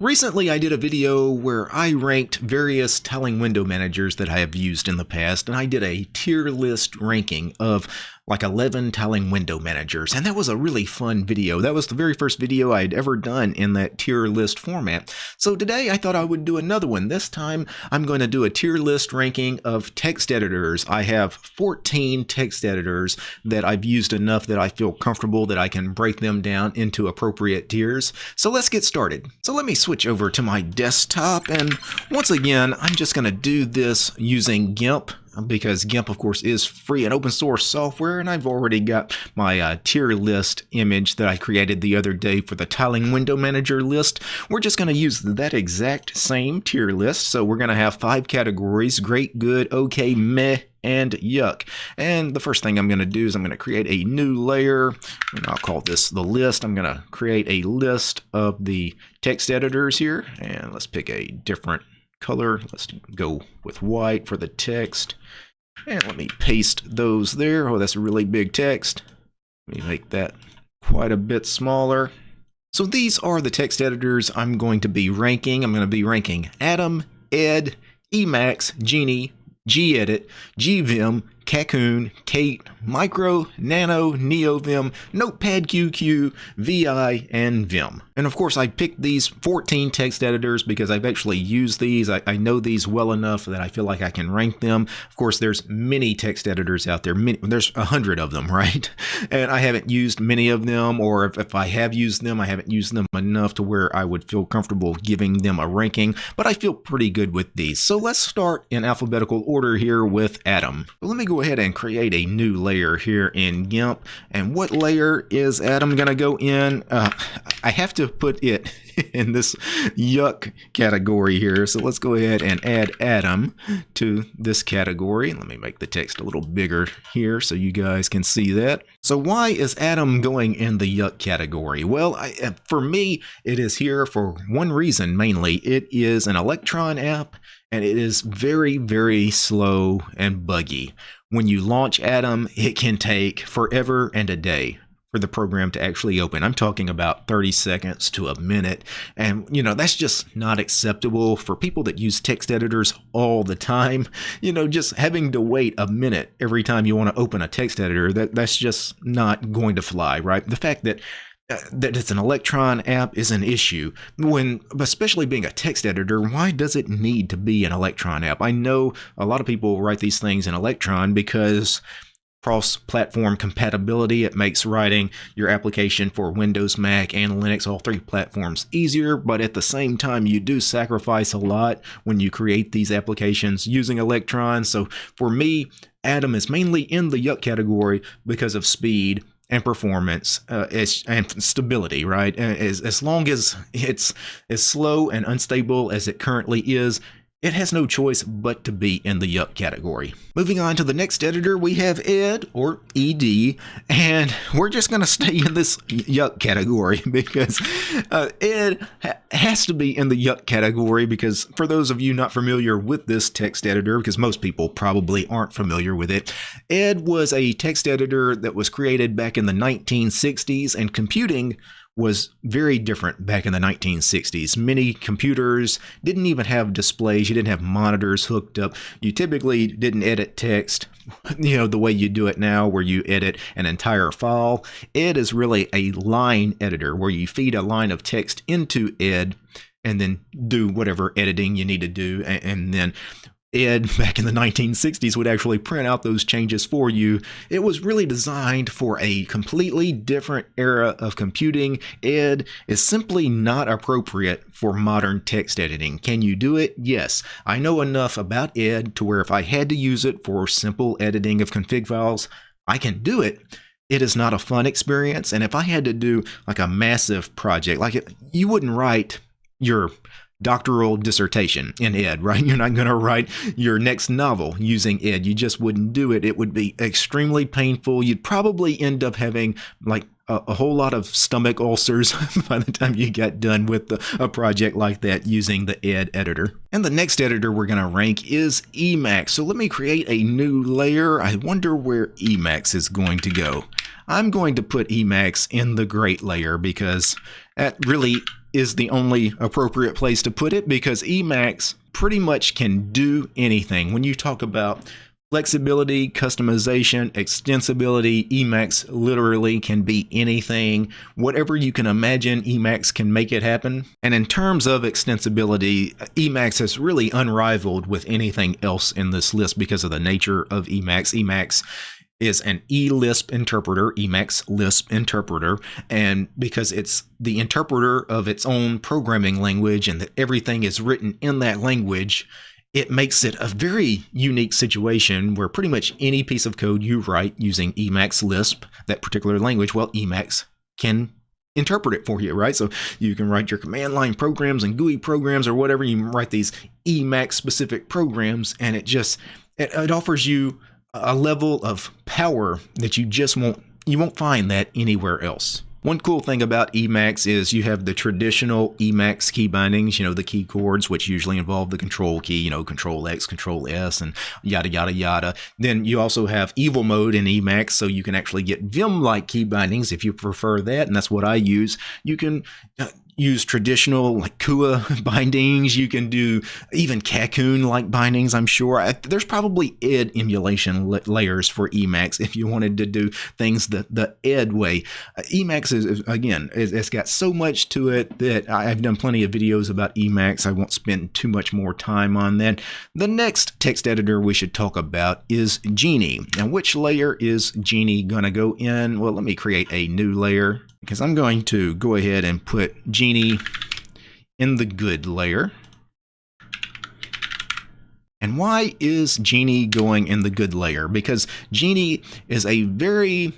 Recently, I did a video where I ranked various tiling window managers that I have used in the past, and I did a tier list ranking of like 11 tiling window managers. And that was a really fun video. That was the very first video I had ever done in that tier list format. So today I thought I would do another one. This time I'm going to do a tier list ranking of text editors. I have 14 text editors that I've used enough that I feel comfortable that I can break them down into appropriate tiers. So let's get started. So let me switch over to my desktop and once again I'm just going to do this using GIMP because GIMP, of course, is free and open source software, and I've already got my uh, tier list image that I created the other day for the tiling window manager list. We're just going to use that exact same tier list, so we're going to have five categories, great, good, okay, meh, and yuck. And the first thing I'm going to do is I'm going to create a new layer, and I'll call this the list. I'm going to create a list of the text editors here, and let's pick a different color. Let's go with white for the text. And let me paste those there. Oh, that's a really big text. Let me make that quite a bit smaller. So these are the text editors I'm going to be ranking. I'm going to be ranking Atom, Ed, Emacs, Geany, gedit, gvim, Kakoune, Kate, Micro, Nano, NeoVim, Notepad QQ, VI, and Vim. And of course, I picked these 14 text editors because I've actually used these. I, I know these well enough that I feel like I can rank them. Of course, there's many text editors out there. Many, there's a hundred of them, right? And I haven't used many of them, or if, if I have used them, I haven't used them enough to where I would feel comfortable giving them a ranking, but I feel pretty good with these. So let's start in alphabetical order here with Atom. let me go ahead and create a new layer here in GIMP. And what layer is Atom going to go in? Uh, I have to put it in this yuck category here. So let's go ahead and add Atom to this category. Let me make the text a little bigger here so you guys can see that. So why is Atom going in the yuck category? Well, I, uh, for me, it is here for one reason mainly. It is an Electron app and it is very, very slow and buggy. When you launch Atom, it can take forever and a day for the program to actually open. I'm talking about 30 seconds to a minute. And, you know, that's just not acceptable for people that use text editors all the time. You know, just having to wait a minute every time you want to open a text editor, that, that's just not going to fly, right? The fact that Uh, that it's an Electron app is an issue. When, especially being a text editor, why does it need to be an Electron app? I know a lot of people write these things in Electron because cross-platform compatibility. It makes writing your application for Windows, Mac, and Linux, all three platforms, easier, but at the same time, you do sacrifice a lot when you create these applications using Electron. So for me, Atom is mainly in the yuck category because of speed and performance uh, and stability, right? As, as long as it's as slow and unstable as it currently is, it has no choice but to be in the yuck category. Moving on to the next editor, we have Ed, or ED, and we're just going to stay in this yuck category because uh, Ed ha has to be in the yuck category because for those of you not familiar with this text editor, because most people probably aren't familiar with it, Ed was a text editor that was created back in the 1960s and computing was very different back in the 1960s. Many computers didn't even have displays. You didn't have monitors hooked up. You typically didn't edit text, you know, the way you do it now, where you edit an entire file. Ed is really a line editor where you feed a line of text into Ed and then do whatever editing you need to do. And then Ed back in the 1960s would actually print out those changes for you. It was really designed for a completely different era of computing. Ed is simply not appropriate for modern text editing. Can you do it? Yes. I know enough about Ed to where if I had to use it for simple editing of config files, I can do it. It is not a fun experience. And if I had to do like a massive project, like it, you wouldn't write your doctoral dissertation in ed, right? You're not going to write your next novel using ed. You just wouldn't do it. It would be extremely painful. You'd probably end up having like a, a whole lot of stomach ulcers by the time you got done with the, a project like that using the ed editor. And the next editor we're going to rank is Emacs. So let me create a new layer. I wonder where Emacs is going to go. I'm going to put Emacs in the great layer because that really is the only appropriate place to put it because Emacs pretty much can do anything. When you talk about flexibility, customization, extensibility, Emacs literally can be anything. Whatever you can imagine, Emacs can make it happen. And in terms of extensibility, Emacs is really unrivaled with anything else in this list because of the nature of Emacs. Emacs is an eLisp interpreter, Emacs Lisp interpreter, and because it's the interpreter of its own programming language and that everything is written in that language, it makes it a very unique situation where pretty much any piece of code you write using Emacs Lisp, that particular language, well, Emacs can interpret it for you, right? So you can write your command line programs and GUI programs or whatever. You write these Emacs specific programs, and it just it, it offers you a level of power that you just won't you won't find that anywhere else. One cool thing about Emacs is you have the traditional Emacs key bindings, you know, the key chords, which usually involve the control key, you know, control X, control S, and yada, yada, yada. Then you also have evil mode in Emacs, so you can actually get Vim like key bindings if you prefer that, and that's what I use. You can uh, use traditional like CUA bindings. You can do even Kakoune like bindings. I'm sure there's probably Ed emulation layers for Emacs if you wanted to do things the the Ed way. Uh, Emacs is, is again it, it's got so much to it that I've done plenty of videos about Emacs. I won't spend too much more time on that. The next text editor we should talk about is Geany. Now, which layer is Geany gonna go in? Well, let me create a new layer because I'm going to go ahead and put Geany in the good layer. And why is Geany going in the good layer? Because Geany is a very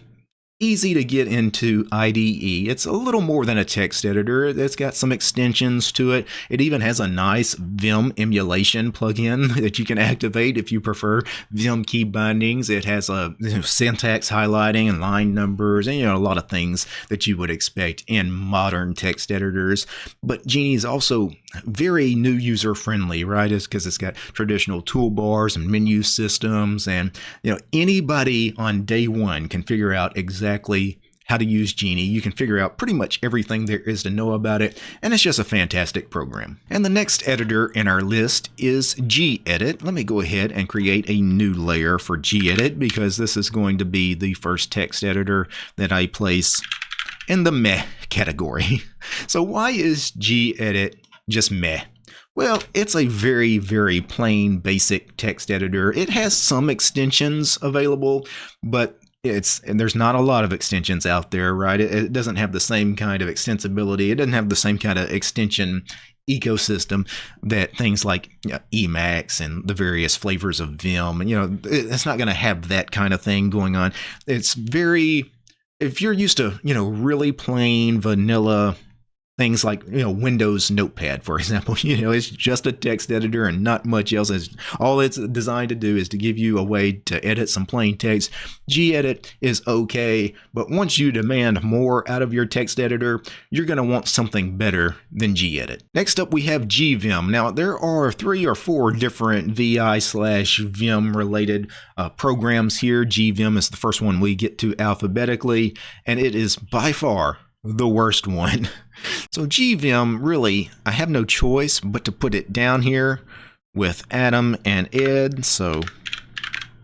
easy to get into IDE. It's a little more than a text editor. It's got some extensions to it. It even has a nice Vim emulation plugin that you can activate if you prefer Vim key bindings. It has a you know, syntax highlighting and line numbers and you know a lot of things that you would expect in modern text editors. But Geany is also very new user friendly, right? It's because it's got traditional toolbars and menu systems and you know anybody on day one can figure out exactly exactly how to use Geany. You can figure out pretty much everything there is to know about it, and it's just a fantastic program. And the next editor in our list is gedit. Let me go ahead and create a new layer for gedit because this is going to be the first text editor that I place in the meh category. So why is gedit just meh? Well, it's a very, very plain, basic text editor. It has some extensions available, but it's and there's not a lot of extensions out there, right? It, it, doesn't have the same kind of extensibility. It doesn't have the same kind of extension ecosystem that things like you know, Emacs and the various flavors of Vim, you know, it's not going to have that kind of thing going on. It's very if you're used to, you know, really plain vanilla things like you know windows notepad for example. You know it's just a text editor and not much else. It's, all it's designed to do is to give you a way to edit some plain text. Gedit is okay but once you demand more out of your text editor you're going to want something better than gedit. Next up we have gvim. Now there are three or four different vi slash vim related uh, programs here. Gvim is the first one we get to alphabetically and it is by far the worst one. So GVim, really, I have no choice but to put it down here with Atom and Ed. So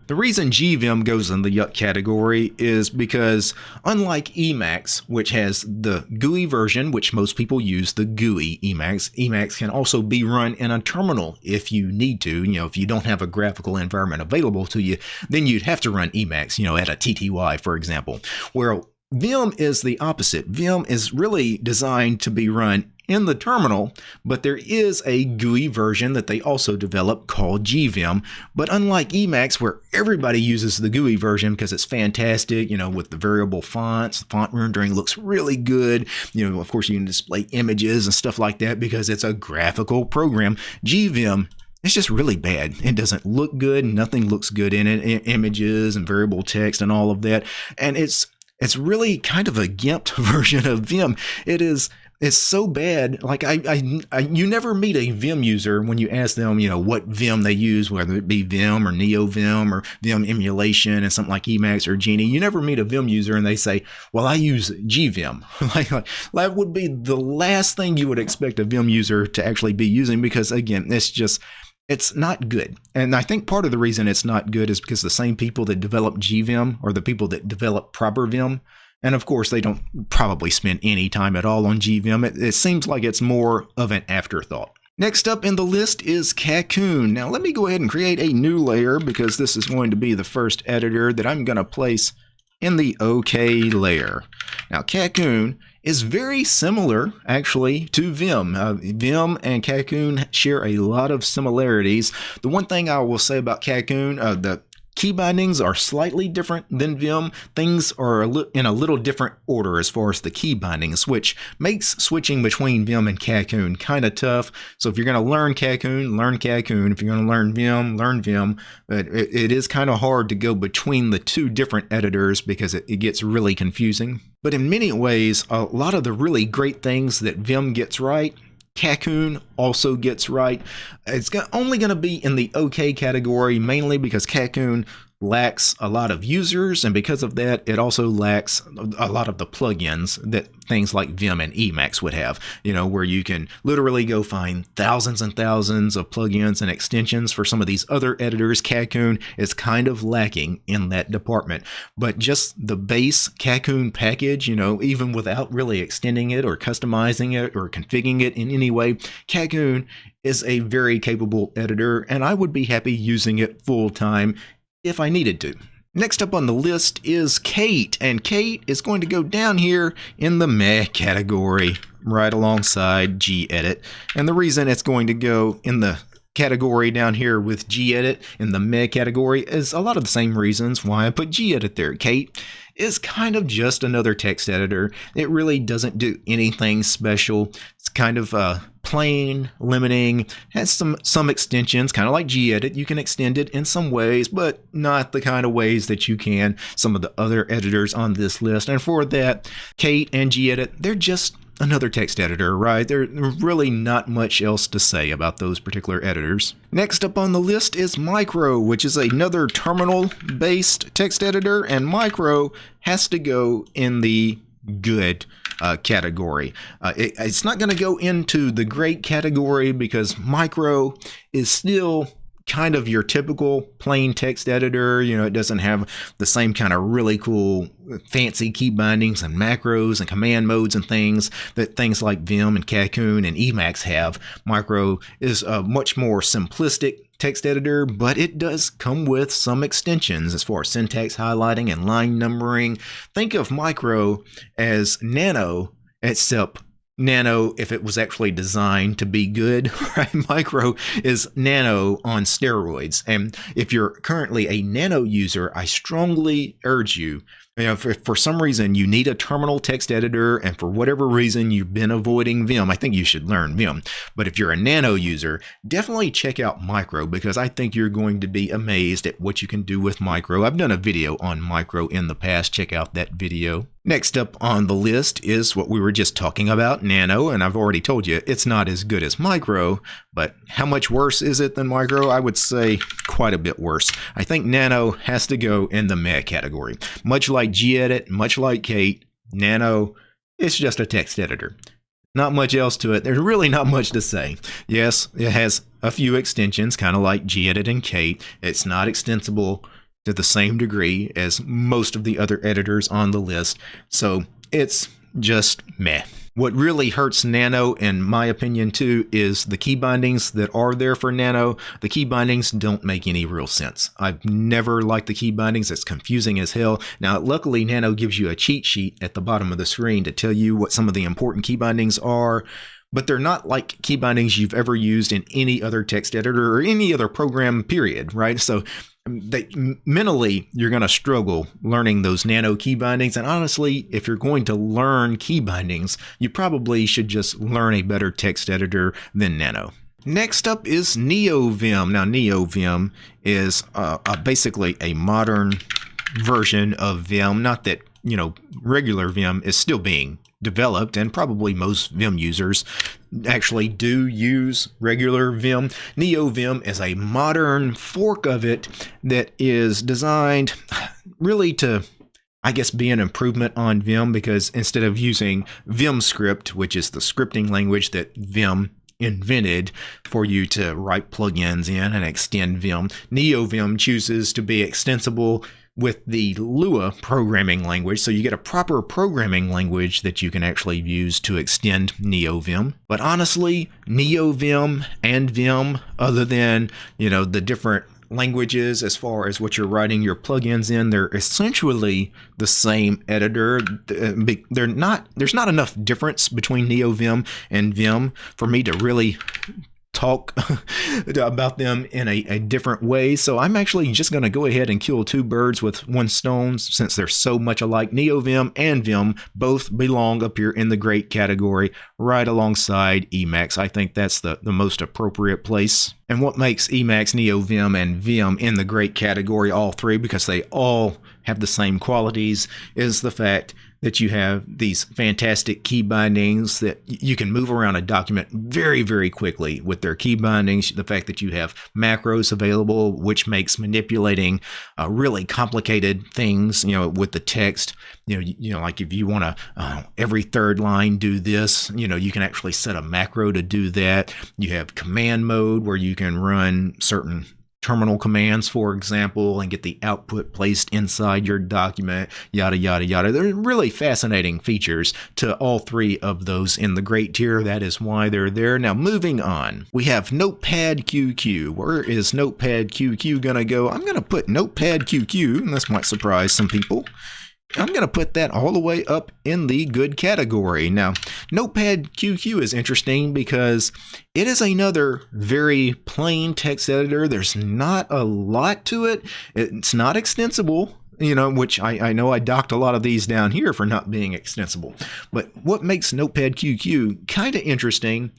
the reason GVim goes in the yuck category is because unlike Emacs, which has the GUI version, which most people use the GUI Emacs, Emacs can also be run in a terminal if you need to. You know, if you don't have a graphical environment available to you, then you'd have to run Emacs, you know, at a TTY, for example. Where Vim is the opposite. Vim is really designed to be run in the terminal, but there is a GUI version that they also develop called GVim. But unlike Emacs, where everybody uses the GUI version because it's fantastic, you know, with the variable fonts, the font rendering looks really good. You know, of course, you can display images and stuff like that because it's a graphical program. GVim it's just really bad. It doesn't look good. Nothing looks good in it. Images and variable text and all of that. And it's it's really kind of a gimped version of Vim. It is it's so bad. Like I, I, I, you never meet a Vim user when you ask them, you know, what Vim they use, whether it be Vim or NeoVim or Vim emulation and something like Emacs or Geany. You never meet a Vim user and they say, "Well, I use GVim." like, like that would be the last thing you would expect a Vim user to actually be using because again, it's just it's not good. And I think part of the reason it's not good is because the same people that develop GVim or the people that develop proper Vim and of course, they don't probably spend any time at all on GVim. It, it seems like it's more of an afterthought. Next up in the list is Kakoune. Now let me go ahead and create a new layer because this is going to be the first editor that I'm going to place in the OK layer. Now Kakoune is very similar actually to Vim. Uh, Vim and Kakoune share a lot of similarities. The one thing I will say about Kakoune, uh, the Key bindings are slightly different than Vim. Things are in a little different order as far as the key bindings, which makes switching between Vim and Kakoune kind of tough. So if you're going to learn Kakoune, learn Kakoune. If you're going to learn Vim, learn Vim. But it, it is kind of hard to go between the two different editors because it, it gets really confusing. But in many ways, a lot of the really great things that Vim gets right Kakoune also gets right. It's only going to be in the okay category, mainly because Kakoune lacks a lot of users, and because of that, it also lacks a lot of the plugins that things like Vim and Emacs would have, you know, where you can literally go find thousands and thousands of plugins and extensions for some of these other editors. Kakoune is kind of lacking in that department, but just the base Kakoune package, you know, even without really extending it or customizing it or configuring it in any way, Kakoune is a very capable editor, and I would be happy using it full time if I needed to. Next up on the list is Kate, and Kate is going to go down here in the meh category, right alongside gedit. And the reason it's going to go in the category down here with gedit in the meh category is a lot of the same reasons why I put gedit there. Kate is kind of just another text editor. It really doesn't do anything special. It's kind of uh, plain, limiting, has some some extensions, kind of like gedit. You can extend it in some ways, but not the kind of ways that you can some of the other editors on this list. And for that, Kate and gedit, they're just another text editor, right? There's really not much else to say about those particular editors. Next up on the list is Micro, which is another terminal-based text editor, and Micro has to go in the good uh, category. Uh, it, it's not going to go into the great category because Micro is still kind of your typical plain text editor. You know, it doesn't have the same kind of really cool fancy key bindings and macros and command modes and things that things like Vim and Kakoune and Emacs have. Micro is a much more simplistic text editor, but it does come with some extensions as far as syntax highlighting and line numbering. Think of Micro as Nano, except Nano if it was actually designed to be good, right? Micro is Nano on steroids. And if you're currently a Nano user, I strongly urge you you know, if for some reason you need a terminal text editor and for whatever reason you've been avoiding Vim, I think you should learn Vim. But if you're a nano user, definitely check out Micro because I think you're going to be amazed at what you can do with Micro. I've done a video on Micro in the past. Check out that video. Next up on the list is what we were just talking about, Nano, and I've already told you it's not as good as Micro, but how much worse is it than Micro? I would say quite a bit worse. I think Nano has to go in the meh category. Much like gedit, much like Kate, Nano, it's just a text editor. Not much else to it. There's really not much to say. Yes, it has a few extensions, kind of like gedit and Kate. It's not extensible to the same degree as most of the other editors on the list. So it's just meh. What really hurts Nano, in my opinion, too, is the key bindings that are there for Nano. The key bindings don't make any real sense. I've never liked the key bindings. It's confusing as hell. Now, luckily, Nano gives you a cheat sheet at the bottom of the screen to tell you what some of the important key bindings are but they're not like key bindings you've ever used in any other text editor or any other program period right so they, mentally you're going to struggle learning those nano key bindings and honestly if you're going to learn key bindings you probably should just learn a better text editor than nano Next up is NeoVim. Now, NeoVim is uh, uh, basically a modern version of Vim. Not that, you know, regular Vim is still being developed, and probably most Vim users actually do use regular Vim. NeoVim is a modern fork of it that is designed really to I guess be an improvement on Vim because instead of using Vim script, which is the scripting language that Vim invented for you to write plugins in and extend Vim, NeoVim chooses to be extensible with the Lua programming language. So you get a proper programming language that you can actually use to extend NeoVim. But honestly, NeoVim and Vim, other than, you know, the different languages as far as what you're writing your plugins in they're essentially the same editor uh, they're not there's not enough difference between neovim and vim for me to really talk about them in a, a, different way. So I'm actually just going to go ahead and kill two birds with one stone since they're so much alike. NeoVim and Vim both belong up here in the great category right alongside Emacs. I think that's the, the most appropriate place. And what makes Emacs, NeoVim, and Vim in the great category, all three, because they all have the same qualities, is the fact that you have these fantastic key bindings that you can move around a document very, very quickly with their key bindings. The fact that you have macros available, which makes manipulating uh, really complicated things, you know, with the text, you know, you, you know, like if you want to uh, every third line do this, you know, you can actually set a macro to do that. You have command mode where you can run certain terminal commands, for example, and get the output placed inside your document, yada, yada, yada. They're really fascinating features to all three of those in the great tier. That is why they're there. Now, moving on, we have Notepad QQ. Where is Notepad QQ going to go? I'm going to put Notepad QQ, and this might surprise some people. I'm going to put that all the way up in the good category. Now, Notepad QQ is interesting because it is another very plain text editor. There's not a lot to it. It's not extensible, you know, which I, I know I docked a lot of these down here for not being extensible. But what makes Notepad QQ kind of interesting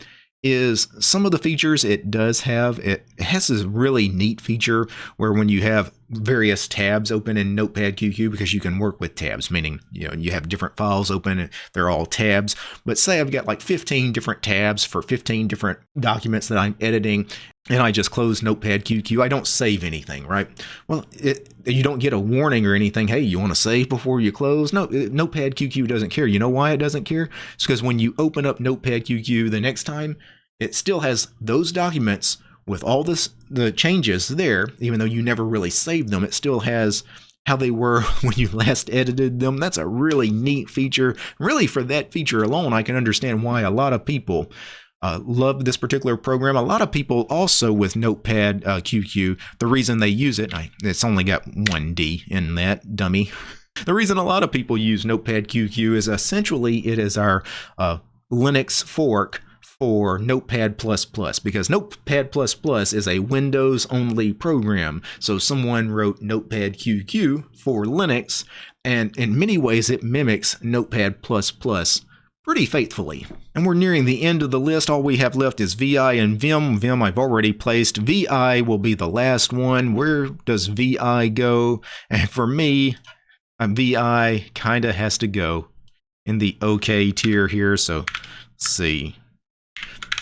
is some of the features it does have. It has this really neat feature where when you have various tabs open in Notepad QQ because you can work with tabs, meaning you know you have different files open and they're all tabs. But say I've got like 15 different tabs for 15 different documents that I'm editing, and I just close Notepad QQ. I don't save anything, right? Well, it, you don't get a warning or anything. Hey, you want to save before you close? No, Notepad QQ doesn't care. You know why it doesn't care? It's because when you open up Notepad QQ the next time, it still has those documents with all this the changes there, even though you never really saved them, it still has how they were when you last edited them. That's a really neat feature. Really, for that feature alone, I can understand why a lot of people uh, love this particular program. A lot of people also with Notepad uh, QQ, the reason they use it, I, it's only got one D in that dummy. The reason a lot of people use Notepad QQ is essentially it is our uh, Linux fork for Notepad++ because Notepad++ is a Windows only program. So someone wrote Notepad QQ for Linux and in many ways it mimics Notepad++ pretty faithfully. And we're nearing the end of the list. All we have left is VI and Vim. Vim I've already placed. VI will be the last one. Where does VI go? And for me, uh, VI kind of has to go in the OK tier here. So let's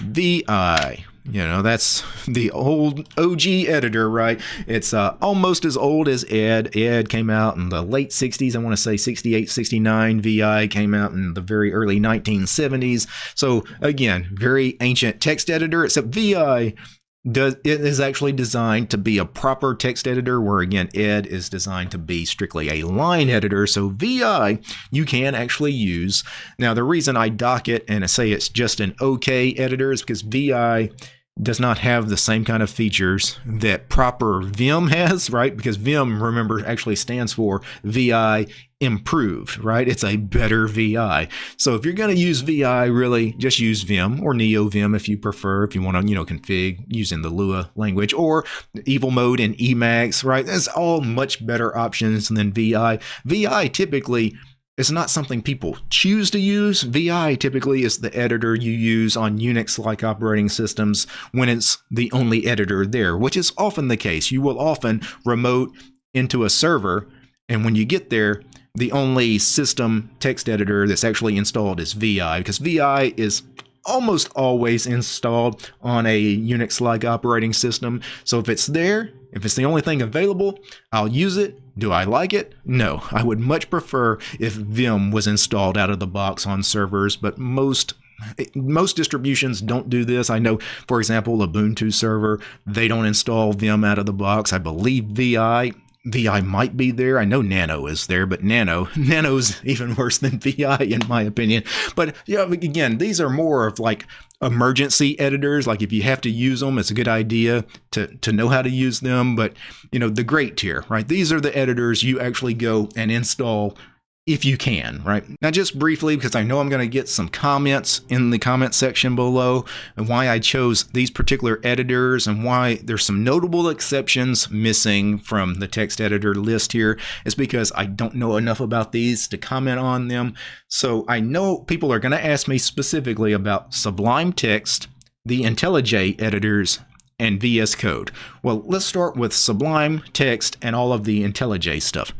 see. VI. You know, that's the old OG editor, right? It's uh, almost as old as Ed. Ed came out in the late 60s. I want to say 68, 69. VI came out in the very early 1970s. So, again, very ancient text editor, except VI does it is actually designed to be a proper text editor where again ed is designed to be strictly a line editor. So vi you can actually use. Now the reason i dock it and i say it's just an okay editor is because vi does not have the same kind of features that proper Vim has, right? Because Vim, remember, actually stands for VI improved, right? It's a better VI. So if you're going to use VI, really just use Vim or NeoVim if you prefer, if you want to, you know, config using the Lua language or Evil Mode and Emacs, right? That's all much better options than VI. VI typically it's not something people choose to use. VI typically is the editor you use on Unix-like operating systems when it's the only editor there, which is often the case. You will often remote into a server, and when you get there, the only system text editor that's actually installed is VI because VI is almost always installed on a Unix like operating system. So if it's there, if it's the only thing available, I'll use it. Do I like it? No. I would much prefer if Vim was installed out of the box on servers, but most most distributions don't do this. I know, for example, Ubuntu server, they don't install Vim out of the box. I believe VI VI might be there. I know Nano is there, but Nano Nano's even worse than VI in my opinion. But yeah, again, these are more of like emergency editors. Like if you have to use them, it's a good idea to to know how to use them. But you know, the great tier, right? These are the editors you actually go and install if you can, right? Now, just briefly, because I know I'm going to get some comments in the comment section below and why I chose these particular editors and why there's some notable exceptions missing from the text editor list here is because I don't know enough about these to comment on them. So I know people are going to ask me specifically about Sublime Text, the IntelliJ editors, and VS Code. Well, let's start with Sublime Text and all of the IntelliJ stuff.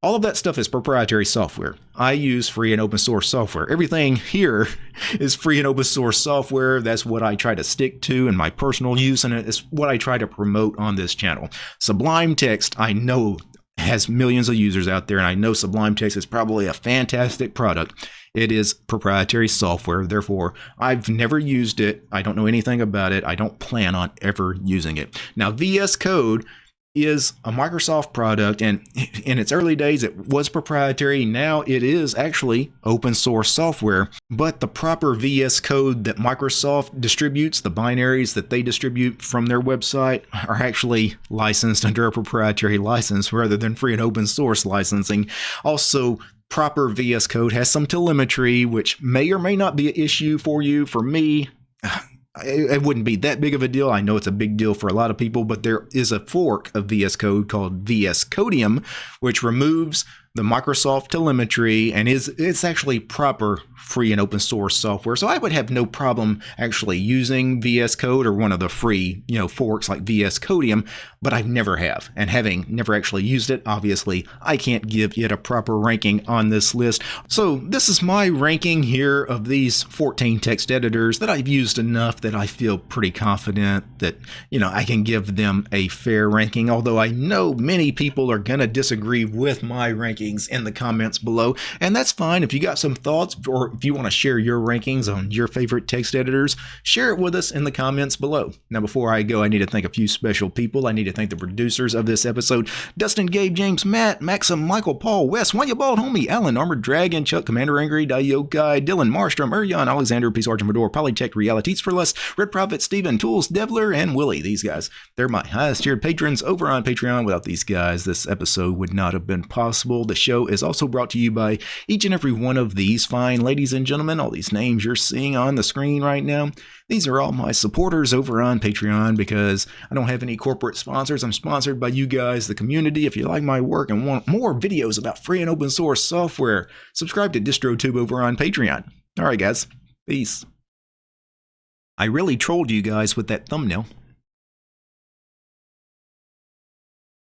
All of that stuff is proprietary software. I use free and open source software. Everything here is free and open source software. That's what I try to stick to in my personal use, and it's what I try to promote on this channel. Sublime Text, I know has millions of users out there, and I know Sublime Text is probably a fantastic product. It is proprietary software, therefore, I've never used it. I don't know anything about it. I don't plan on ever using it. Now, VS Code is a Microsoft product, and in its early days, it was proprietary. Now it is actually open source software, but the proper VS Code that Microsoft distributes, the binaries that they distribute from their website, are actually licensed under a proprietary license rather than free and open source licensing. Also, proper VS Code has some telemetry, which may or may not be an issue for you. For me, it, wouldn't be that big of a deal. I know it's a big deal for a lot of people, but there is a fork of VS Code called VS Codium, which removes the Microsoft telemetry and is it's actually proper free and open source software. So I would have no problem actually using VS Code or one of the free, you know, forks like VS Codium, but I never have. And having never actually used it, obviously, I can't give it a proper ranking on this list. So this is my ranking here of these 14 text editors that I've used enough that I feel pretty confident that, you know, I can give them a fair ranking, although I know many people are going to disagree with my in the comments below, and that's fine. If you got some thoughts or if you want to share your rankings on your favorite text editors, share it with us in the comments below. Now, before I go, I need to thank a few special people. I need to thank the producers of this episode Dustin, Gabe, James, Matt, Maxim, Michael, Paul, Wes, You Bald Homie, Alan, Armored Dragon, Chuck, Commander Angry, Guy, Dylan, Marstrom, Urian, Alexander, Peace Argent Medor, Polytech, Realities for Less, Red Prophet, Steven, Tools, Devler, and Willie. These guys, they're my highest tiered patrons over on Patreon. Without these guys, this episode would not have been possible. The show is also brought to you by each and every one of these fine ladies and gentlemen, all these names you're seeing on the screen right now. These are all my supporters over on Patreon because I don't have any corporate sponsors. I'm sponsored by you guys, the community. If you like my work and want more videos about free and open source software, subscribe to DistroTube over on Patreon. All right, guys. Peace. I really trolled you guys with that thumbnail.